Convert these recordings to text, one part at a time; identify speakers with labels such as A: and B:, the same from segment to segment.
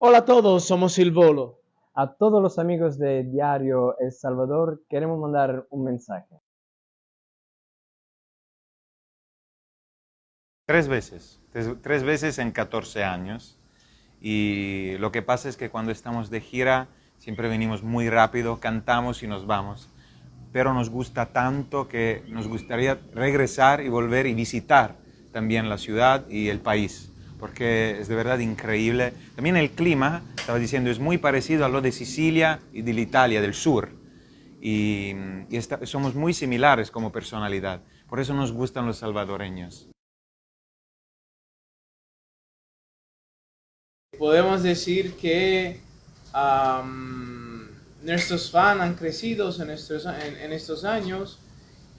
A: Hola a todos, somos Silvolo.
B: A todos los amigos de Diario El Salvador queremos mandar un mensaje.
C: Tres veces, tres, tres, veces en 14 años. Y lo que pasa es que cuando estamos de gira siempre venimos muy rápido, cantamos y nos vamos. Pero nos gusta tanto que nos gustaría regresar y volver y visitar también la ciudad y el país porque es de verdad increíble. También el clima, estaba diciendo, es muy parecido a lo de Sicilia y de Italia del sur. Y, somos muy similares como personalidad. Por eso nos gustan los salvadoreños.
A: Podemos decir que nuestros fans han crecido en estos, en estos años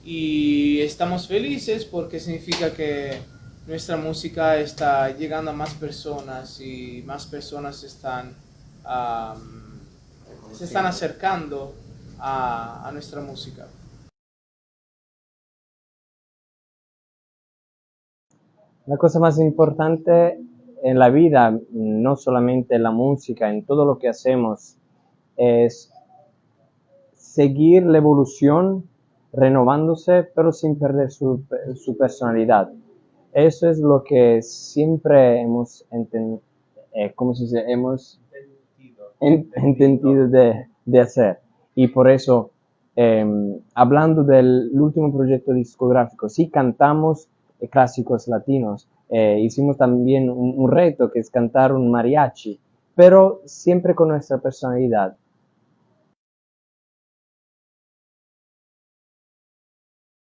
A: y estamos felices porque significa que nuestra música está llegando a más personas y más personas están, se están acercando a, a nuestra música.
B: La cosa más importante en la vida, no solamente en la música, en todo lo que hacemos, es seguir la evolución renovándose, pero sin perder su, su personalidad. Eso es lo que siempre hemos entendido, eh, Hemos entendido de, de, hacer. Y por eso, em, hablando del último proyecto discográfico, sí cantamos eh, clásicos latinos, eh, hicimos también un, un reto que es cantar un mariachi, pero siempre con nuestra personalidad.